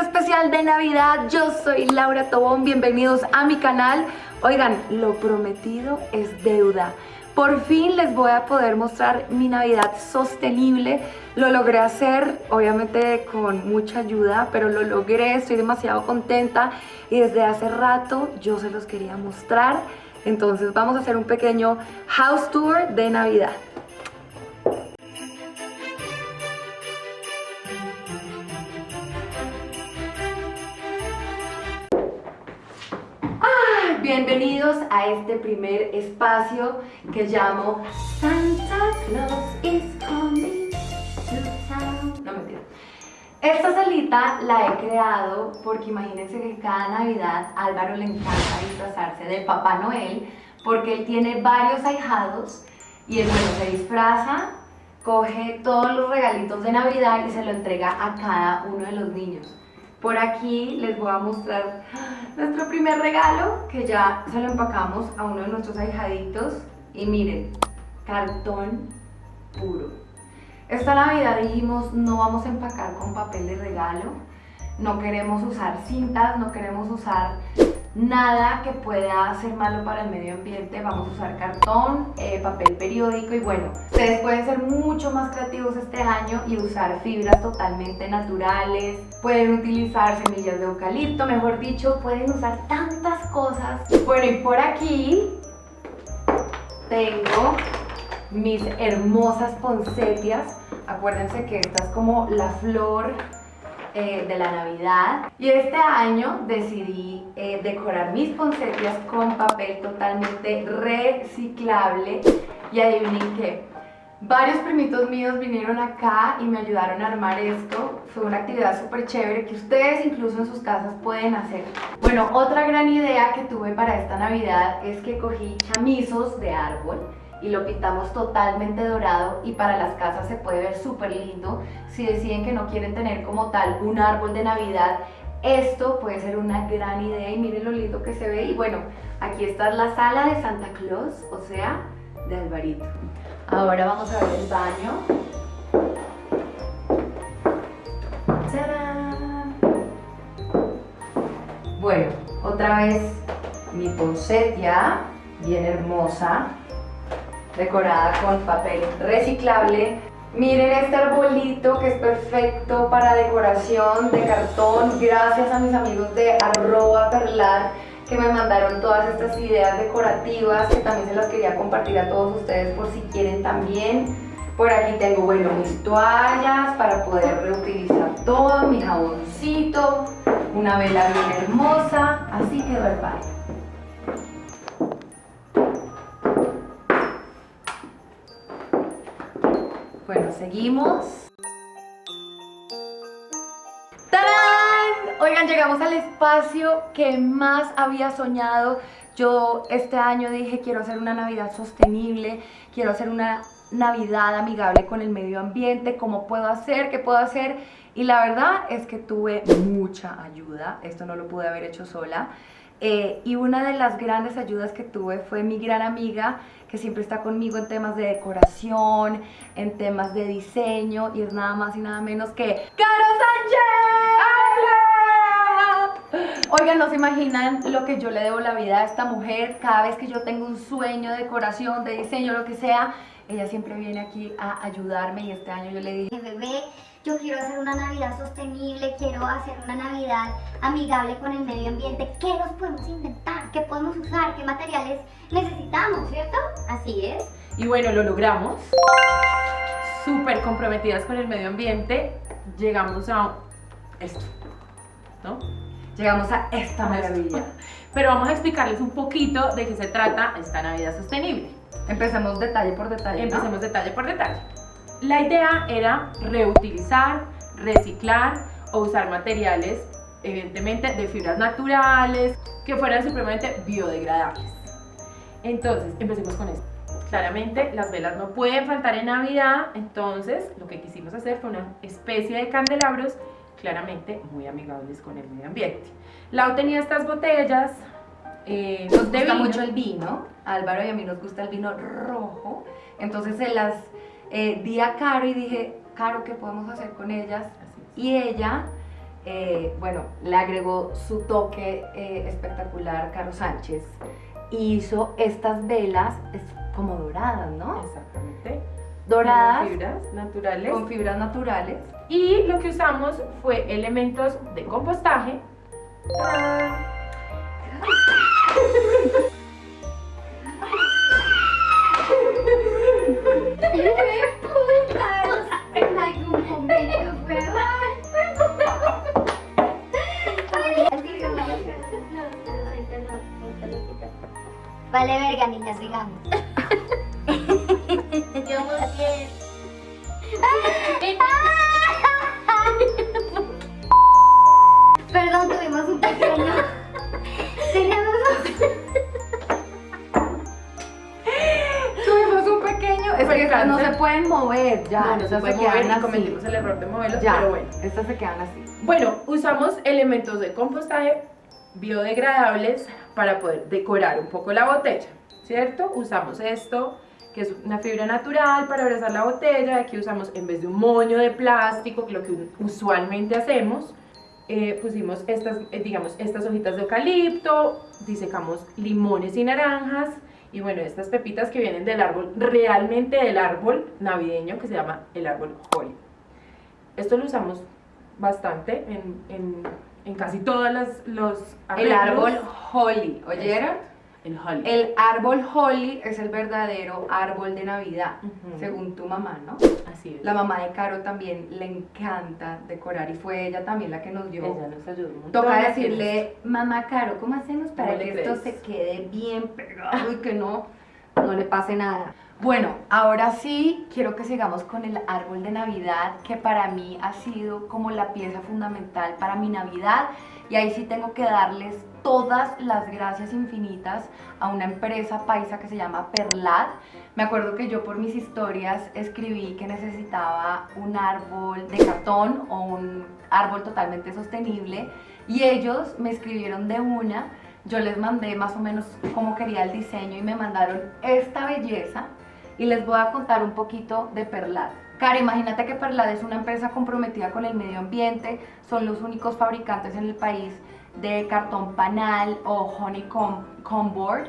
especial de Navidad. Yo soy Laura Tobón, bienvenidos a mi canal. Oigan, lo prometido es deuda. Por fin les voy a poder mostrar mi Navidad sostenible. Lo logré hacer, obviamente con mucha ayuda, pero lo logré, estoy demasiado contenta y desde hace rato yo se los quería mostrar. Entonces vamos a hacer un pequeño house tour de Navidad. Bienvenidos a este primer espacio que llamo Santa Claus is coming to town. No mentira. Esta salita la he creado porque imagínense que cada Navidad a Álvaro le encanta disfrazarse de Papá Noel porque él tiene varios ahijados y él bueno se disfraza, coge todos los regalitos de Navidad y se lo entrega a cada uno de los niños. Por aquí les voy a mostrar nuestro primer regalo que ya se lo empacamos a uno de nuestros ahijaditos y miren, cartón puro. Esta Navidad dijimos no vamos a empacar con papel de regalo, no queremos usar cintas, no queremos usar nada que pueda ser malo para el medio ambiente, vamos a usar cartón, eh, papel periódico y bueno, ustedes pueden ser mucho más creativos este año y usar fibras totalmente naturales, pueden utilizar semillas de eucalipto, mejor dicho, pueden usar tantas cosas. Bueno y por aquí tengo mis hermosas poncetias, acuérdense que esta es como la flor eh, de la Navidad. Y este año decidí eh, decorar mis poncetias con papel totalmente reciclable. Y adivinen qué, varios primitos míos vinieron acá y me ayudaron a armar esto, fue una actividad súper chévere que ustedes incluso en sus casas pueden hacer. Bueno, otra gran idea que tuve para esta Navidad es que cogí chamizos de árbol y lo pintamos totalmente dorado y para las casas se puede ver súper lindo. Si deciden que no quieren tener como tal un árbol de Navidad, esto puede ser una gran idea y miren lo lindo que se ve. Y bueno, aquí está la sala de Santa Claus, o sea, de Alvarito. Ahora vamos a ver el baño. Bueno, otra vez mi poncetia, bien hermosa decorada con papel reciclable. Miren este arbolito que es perfecto para decoración de cartón. Gracias a mis amigos de arroba perlar que me mandaron todas estas ideas decorativas que también se las quería compartir a todos ustedes por si quieren también. Por aquí tengo, bueno, mis toallas para poder reutilizar todo, mi jaboncito, una vela bien hermosa, así quedó el baño. Bueno, seguimos. ¡Tarán! Oigan, llegamos al espacio que más había soñado. Yo este año dije, quiero hacer una Navidad sostenible, quiero hacer una Navidad amigable con el medio ambiente, cómo puedo hacer, qué puedo hacer. Y la verdad es que tuve mucha ayuda, esto no lo pude haber hecho sola. Eh, y una de las grandes ayudas que tuve fue mi gran amiga que siempre está conmigo en temas de decoración, en temas de diseño y es nada más y nada menos que ¡Caro Sánchez! Oigan, no se imaginan lo que yo le debo la vida a esta mujer cada vez que yo tengo un sueño de decoración, de diseño, lo que sea, ella siempre viene aquí a ayudarme y este año yo le dije Bebé, yo quiero hacer una Navidad sostenible, quiero hacer una Navidad amigable con el medio ambiente. ¿Qué nos podemos inventar? ¿Qué podemos usar? ¿Qué materiales necesitamos? ¿Cierto? Así es. Y bueno, lo logramos. Súper comprometidas con el medio ambiente. Llegamos a esto, ¿no? Llegamos a esta maravilla. Pero vamos a explicarles un poquito de qué se trata esta Navidad sostenible. Empecemos detalle por detalle, Empecemos detalle por detalle. La idea era reutilizar, reciclar o usar materiales, evidentemente de fibras naturales, que fueran supremamente biodegradables. Entonces, empecemos con esto. Claramente las velas no pueden faltar en Navidad, entonces lo que quisimos hacer fue una especie de candelabros claramente muy amigables con el medio ambiente. Lau tenía estas botellas, eh, nos gusta mucho el vino, Álvaro y a mí nos gusta el vino rojo, entonces se las eh, di a Caro y dije, Caro, ¿qué podemos hacer con ellas? Y ella eh, bueno, le agregó su toque eh, espectacular Caro Sánchez y hizo estas velas es como doradas, ¿no? Exactamente. Doradas Con fibras naturales. con fibras naturales. Y lo que usamos fue elementos de compostaje. ¡Tarán! Vale, verga, niñas. Digamos mover ya, No, no se puede mover y cometimos el error de moverlos, Ya, pero bueno. estas se quedan así. Bueno, usamos elementos de compostaje biodegradables para poder decorar un poco la botella, ¿cierto? Usamos esto, que es una fibra natural para abrazar la botella. Aquí usamos, en vez de un moño de plástico, que lo que usualmente hacemos, eh, pusimos estas, eh, digamos, estas hojitas de eucalipto, disecamos limones y naranjas, y bueno, estas pepitas que vienen del árbol, realmente del árbol navideño que se llama el árbol holly. Esto lo usamos bastante en, en, en casi todas las los El árbol holly, ¿oyeron? El holly El árbol holly es el verdadero árbol de Navidad, según tu mamá, ¿no? así es La mamá de Caro también le encanta decorar y fue ella también la que nos dio. ella nos ayudó un Toca decirle, mamá Caro, ¿cómo hacemos para ¿Cómo que esto se quede bien pegado y que no, no le pase nada? Bueno, ahora sí quiero que sigamos con el árbol de Navidad, que para mí ha sido como la pieza fundamental para mi Navidad. Y ahí sí tengo que darles todas las gracias infinitas a una empresa paisa que se llama Perlat. Me acuerdo que yo por mis historias escribí que necesitaba un árbol de cartón o un árbol totalmente sostenible y ellos me escribieron de una. Yo les mandé más o menos cómo quería el diseño y me mandaron esta belleza y les voy a contar un poquito de Perlat. Cara, imagínate que Perlat es una empresa comprometida con el medio ambiente, son los únicos fabricantes en el país de cartón panal o honeycomb comb board.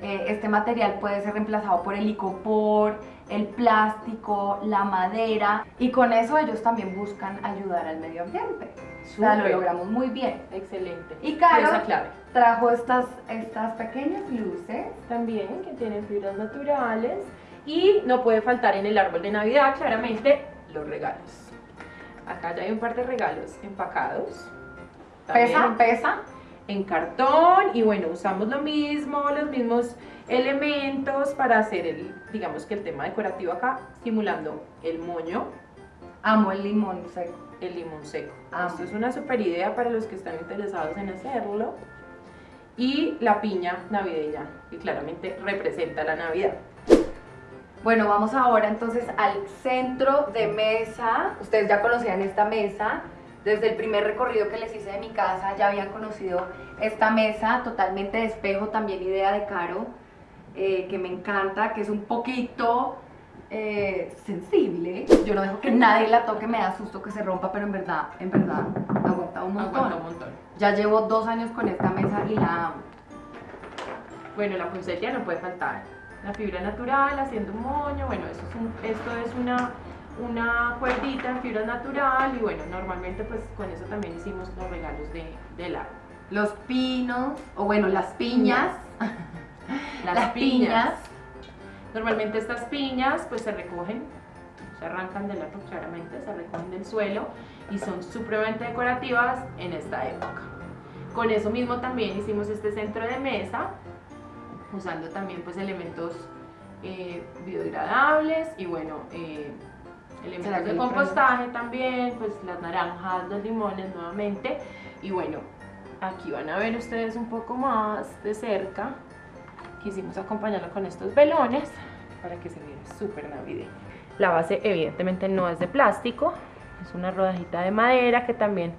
Eh, este material puede ser reemplazado por el icopor, el plástico, la madera y con eso ellos también buscan ayudar al medio ambiente. O sea, lo logramos muy bien. excelente Y Caro Pieza clave trajo estas, estas pequeñas luces. también que tienen fibras naturales y no puede faltar en el árbol de Navidad claramente los regalos acá ya hay un par de regalos empacados Pesa, pesa. en cartón y bueno, usamos lo mismo, los mismos elementos para hacer el, digamos que el tema decorativo acá, simulando el moño, Amo el limón seco. el limón seco. Amo. Esto es una super idea para los que están interesados en hacerlo. Y la piña navideña, que claramente representa la Navidad. Bueno, vamos ahora entonces al centro de mesa. Ustedes ya conocían esta mesa. Desde el primer recorrido que les hice de mi casa ya habían conocido esta mesa totalmente de espejo, también idea de Caro, eh, que me encanta, que es un poquito eh, sensible. Yo no dejo que nadie la toque, me da susto que se rompa, pero en verdad, en verdad, aguanta un montón. Aguanta un montón. Ya llevo dos años con esta mesa y la amo. Bueno, la poinsettia no puede faltar. La fibra natural, haciendo un moño, bueno, eso es un- esto es una, una cuerdita en fibra natural y bueno, normalmente pues con eso también hicimos los regalos de, del árbol. Los pinos, o bueno, las piñas. Las, piñas. Normalmente estas piñas pues se recogen, se arrancan del árbol claramente, se recogen del suelo y son supremamente decorativas en esta época. Con eso mismo también hicimos este centro de mesa, usando también pues elementos eh, biodegradables y bueno, eh, ¿Será elementos de compostaje también, pues las naranjas, los limones nuevamente. Y bueno, aquí van a ver ustedes un poco más de cerca. Quisimos acompañarlo con estos velones para que se viera súper navideño. La base evidentemente no es de plástico, es una rodajita de madera que también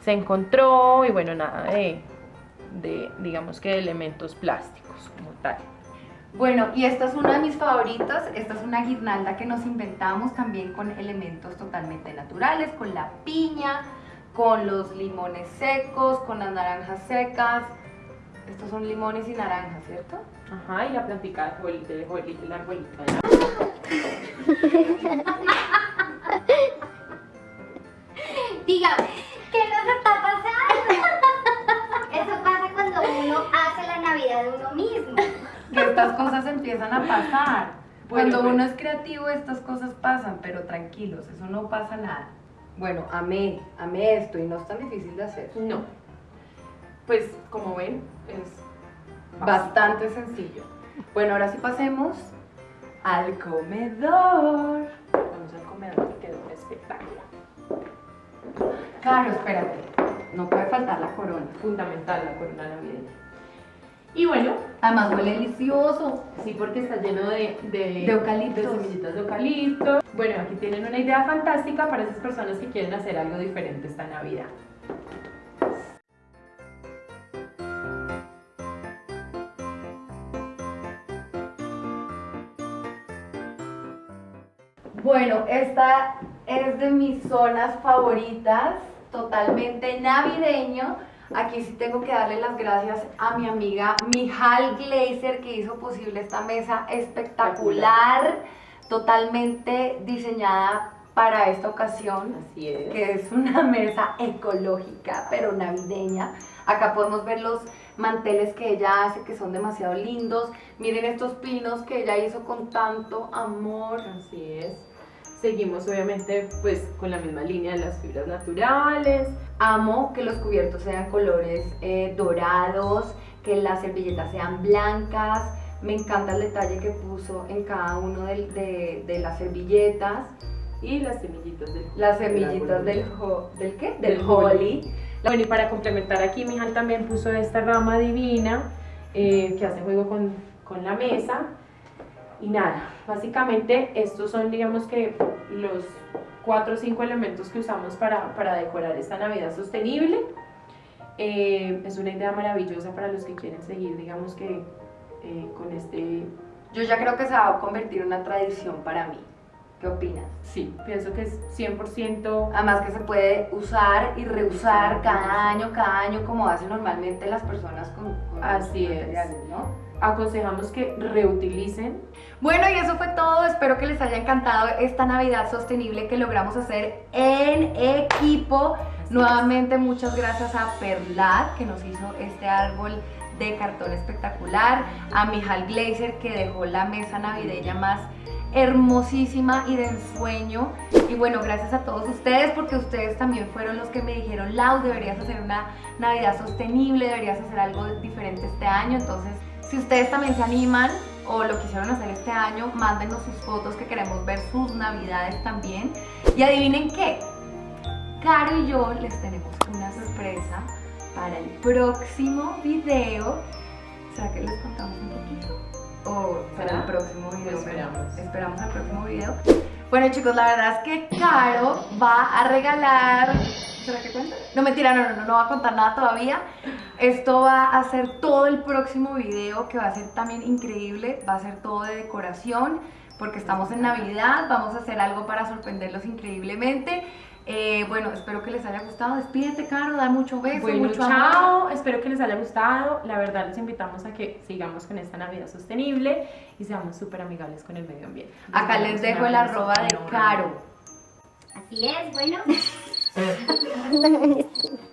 se encontró y bueno, nada de, de digamos que de elementos plásticos como tal. Bueno, y esta es una de mis favoritas. Esta es una guirnalda que nos inventamos también con elementos totalmente naturales, con la piña, con los limones secos, con las naranjas secas. Estos son limones y naranjas, ¿cierto? Ajá, y la plantica de arbolito, de arbolito, el arbolito. Que estas cosas empiezan a pasar. Bueno, Cuando pues. uno es creativo, estas cosas pasan, pero tranquilos, eso no pasa nada. Bueno, amé, amé esto y no es tan difícil de hacer. No. Pues, como ven, es Bastante sencillo. Bueno, ahora sí pasemos al comedor. Vamos al comedor que quedó un espectáculo. Claro, espérate. No puede faltar la corona. Fundamental la corona navideña. Y bueno, Además huele delicioso. sí, porque está lleno de, de, De eucaliptos. de semillitas de eucalipto. Bueno, aquí tienen una idea fantástica para esas personas que quieren hacer algo diferente esta Navidad. Bueno, esta es de mis zonas favoritas, totalmente navideño. Aquí sí tengo que darle las gracias a mi amiga Mijal Glazer que hizo posible esta mesa espectacular, totalmente diseñada para esta ocasión. Así es. que es una mesa ecológica, pero navideña. Acá podemos ver los manteles que ella hace, que son demasiado lindos. Miren estos pinos que ella hizo con tanto amor. Así es. Seguimos obviamente pues con la misma línea de las fibras naturales. Amo que los cubiertos sean colores eh, dorados, que las servilletas sean blancas. Me encanta el detalle que puso en cada uno del- de, de las servilletas. Y las semillitas del Las del semillitas del, arbolito. ho- ¿del qué? Del Del holly. holly. Bueno, y para complementar aquí, Mijal también puso esta rama divina eh, que hace juego con, con la mesa. Y nada, básicamente estos son, digamos que, los cuatro o cinco elementos que usamos para, para decorar esta Navidad sostenible. Eh, es una idea maravillosa para los que quieren seguir, digamos que, eh, con este... Yo ya creo que se va a convertir en una tradición para mí. ¿Qué opinas? Sí, pienso que es 100% Además que se puede usar y reusar cada año, cada año, como hacen normalmente las personas con, con Así los es. materiales, ¿no? aconsejamos que reutilicen Bueno, y eso fue todo. Espero que les haya encantado esta Navidad sostenible que logramos hacer en equipo. Nuevamente, muchas gracias a Perlat que nos hizo este árbol de cartón espectacular, a Mijal Glazer que dejó la mesa navideña más hermosísima y de ensueño. Y bueno, gracias a todos ustedes porque ustedes también fueron los que me dijeron, Lau, deberías hacer una Navidad sostenible, deberías hacer algo diferente este año. Entonces, si ustedes también se animan o lo quisieron hacer este año, mándenos sus fotos que queremos ver sus Navidades también. Y adivinen qué, Caro y yo les tenemos una sorpresa para el próximo video. ¿Será que les contamos un poquito? ¿O para el próximo video? Esperamos. Esperamos al próximo video. Bueno chicos, la verdad es que Caro va a regalar... ¿Será que cuenta? No, mentira, no, no, no, no va a contar nada todavía. Esto va a ser todo el próximo video que va a ser también increíble. Va a ser todo de decoración porque estamos en Navidad. Vamos a hacer algo para sorprenderlos increíblemente. Eh, bueno, espero que les haya gustado. Despídete, Caro, da mucho beso, Bueno, mucho amor. chao. Espero que les haya gustado. La verdad, les invitamos a que sigamos con esta Navidad sostenible y seamos súper amigables con el medio ambiente. Acá les dejo el arroba de Caro. Así es, bueno.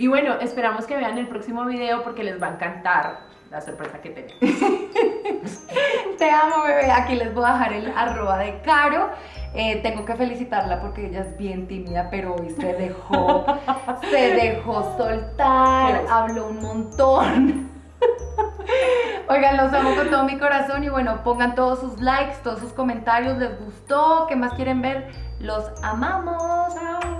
Y bueno, esperamos que vean el próximo video porque les va a encantar la sorpresa que tenemos. Te amo, bebé. Aquí les voy a dejar el arroba de Caro. Eh, tengo que felicitarla porque ella es bien tímida, pero hoy se dejó, se dejó soltar, habló un montón. Oigan, los amo con todo mi corazón y bueno, pongan todos sus likes, todos sus comentarios, les gustó, ¿qué más quieren ver? Los amamos. Chao.